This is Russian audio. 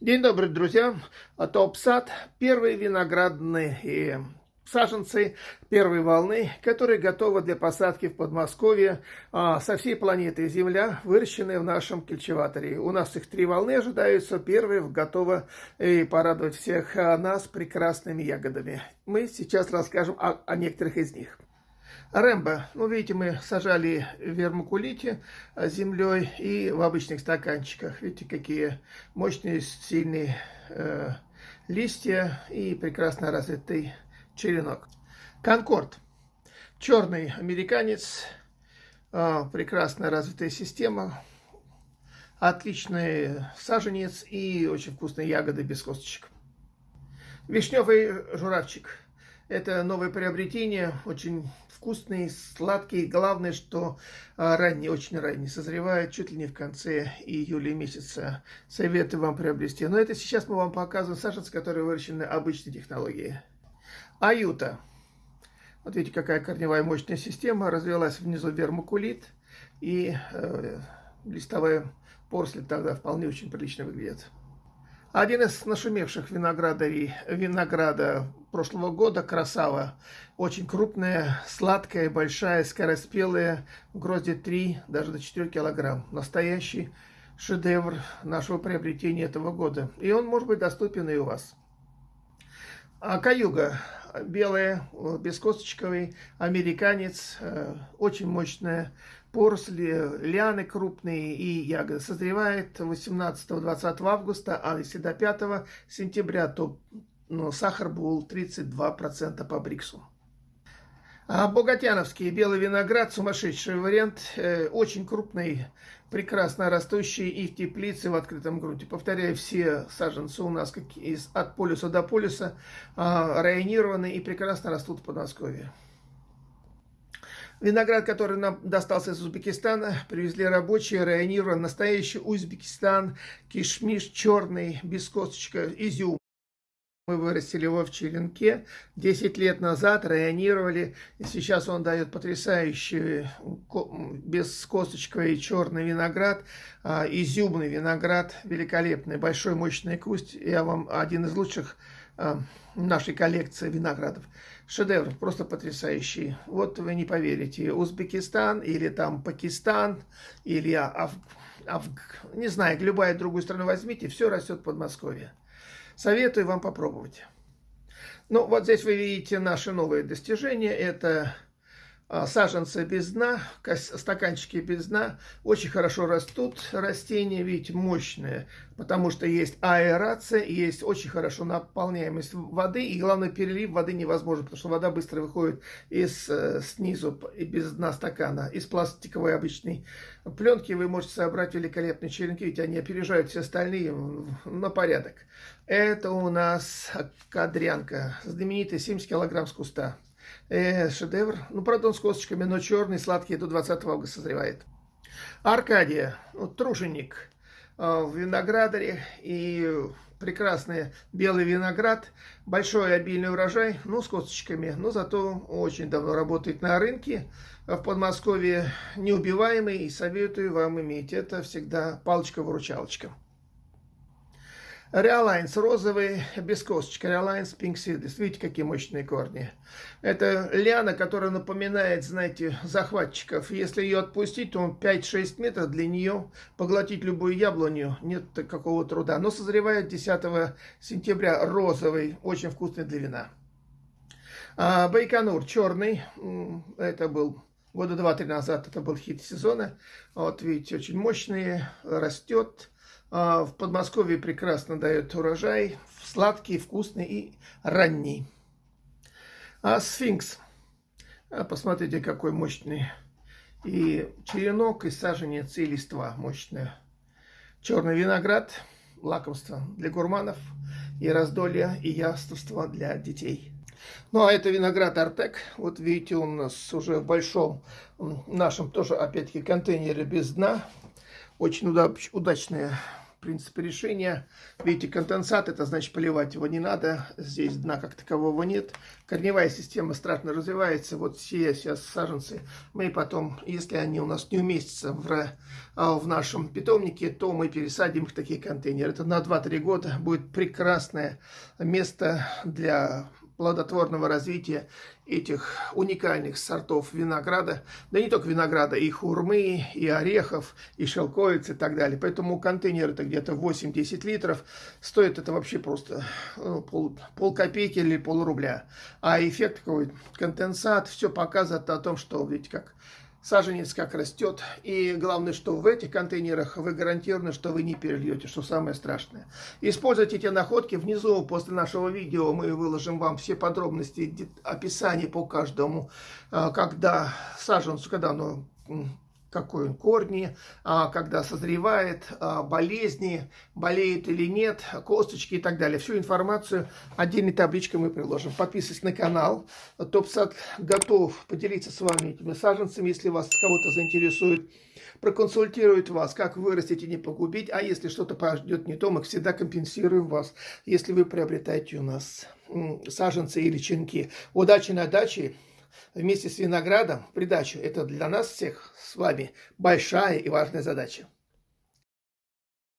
День добрый, друзья. Топ-сад. Первые виноградные саженцы первой волны, которые готовы для посадки в Подмосковье а, со всей планеты Земля, выращенные в нашем кельчеваторе. У нас их три волны ожидаются. Первая готова и порадовать всех а, нас прекрасными ягодами. Мы сейчас расскажем о, о некоторых из них. Рэмбо. Ну, видите, мы сажали в вермукулите а, землей и в обычных стаканчиках. Видите, какие мощные, сильные э, листья и прекрасно развитый черенок. Конкорд. Черный американец. Э, прекрасная развитая система. Отличный саженец и очень вкусные ягоды без косточек. Вишневый журавчик. Это новое приобретение, очень вкусный, сладкий. Главное, что а, ранний, очень ранний, созревает чуть ли не в конце июля месяца. Советую вам приобрести. Но это сейчас мы вам показываем саженцы, которые выращены обычной технологией. Аюта. Вот видите, какая корневая мощная система. Развилась внизу вермукулит. И э, листовая поросль тогда вполне очень прилично выглядит. Один из нашумевших виноградарей, винограда прошлого года, красава, очень крупная, сладкая, большая, скороспелая, в грозде 3, даже до 4 килограмм. Настоящий шедевр нашего приобретения этого года. И он может быть доступен и у вас. А каюга белая, бескосточковый, американец, э, очень мощная поросли, лианы крупные и ягоды. Созревает 18-20 августа, а если до 5 сентября, то ну, сахар был 32% по Бриксу. А Богатяновский белый виноград, сумасшедший вариант, э, очень крупный, прекрасно растущий и в теплице, в открытом грунте. Повторяю, все саженцы у нас как из, от полюса до полюса э, районированы и прекрасно растут в Подмосковье. Виноград, который нам достался из Узбекистана, привезли рабочие, районирован, настоящий Узбекистан, кишмиш черный, без косточка, изюм. Мы вырастили его в черенке 10 лет назад, районировали. И сейчас он дает потрясающий бескосточковый черный виноград, а, изюмный виноград, великолепный, большой мощный куст. Я вам один из лучших а, нашей коллекции виноградов. Шедевр, просто потрясающий. Вот вы не поверите, Узбекистан или там Пакистан, или Аф... Аф... не знаю, любая другую страну возьмите, все растет в Подмосковье. Советую вам попробовать. Ну, вот здесь вы видите наши новые достижения. Это саженцы без дна, стаканчики без дна. Очень хорошо растут растения, видите, мощные, потому что есть аэрация, есть очень хорошо наполняемость воды, и главное, перелив воды невозможен, потому что вода быстро выходит из э, снизу, без дна стакана, из пластиковой обычной пленки. Вы можете собрать великолепные черенки, ведь они опережают все остальные на порядок. Это у нас кадрянка, знаменитая 70 килограмм с куста. Э, шедевр. Ну, правда, он с косточками, но черный, сладкий, до 20 августа созревает. Аркадия, ну, труженик э, в виноградаре и прекрасный белый виноград, большой обильный урожай, ну, с косточками, но зато очень давно работает на рынке в Подмосковье, неубиваемый, и советую вам иметь. Это всегда палочка-выручалочка. Реалайнс розовый, без косточки. Реалайнс Seedless. Видите, какие мощные корни. Это лиана, которая напоминает, знаете, захватчиков. Если ее отпустить, то он 5-6 метров для нее. Поглотить любую яблоню нет какого труда. Но созревает 10 сентября розовый, очень вкусный для вина. А, Байконур черный. Это был года два-три назад. Это был хит сезона. Вот видите, очень мощный, растет. А, в Подмосковье прекрасно дает урожай, сладкий, вкусный и ранний. А сфинкс, а, посмотрите, какой мощный. И черенок, и саженец, и листва мощная. Черный виноград, лакомство для гурманов, и раздолье, и яствство для детей. Ну, а это виноград Артек. Вот видите, он у нас уже в большом нашем тоже, опять-таки, контейнере без дна. Очень удачная принципе решения. Видите, конденсат, это значит поливать его не надо. Здесь дна как такового нет. Корневая система страшно развивается. Вот все сейчас саженцы. Мы потом, если они у нас не уместятся в, а, в нашем питомнике, то мы пересадим их в такие контейнеры. Это на 2-3 года будет прекрасное место для плодотворного развития этих уникальных сортов винограда, да не только винограда, и хурмы, и орехов, и шелковиц и так далее. Поэтому контейнер это где-то 8-10 литров, стоит это вообще просто ну, пол, пол копейки или пол рубля. А эффект какой, конденсат, все показывает о том, что, видите, как саженец как растет. И главное, что в этих контейнерах вы гарантированы, что вы не перельете, что самое страшное. Используйте эти находки. Внизу после нашего видео мы выложим вам все подробности, описание по каждому, а, когда саженцу, когда оно какой он корни, а, когда созревает, а, болезни, болеет или нет, косточки и так далее. Всю информацию отдельной табличкой мы приложим. Подписывайтесь на канал. Топсад готов поделиться с вами этими саженцами, если вас кого-то заинтересует. Проконсультирует вас, как вырастить и не погубить. А если что-то пойдет не то, мы всегда компенсируем вас, если вы приобретаете у нас саженцы или чинки. Удачи на даче! Вместе с виноградом в придачу. Это для нас всех с вами большая и важная задача.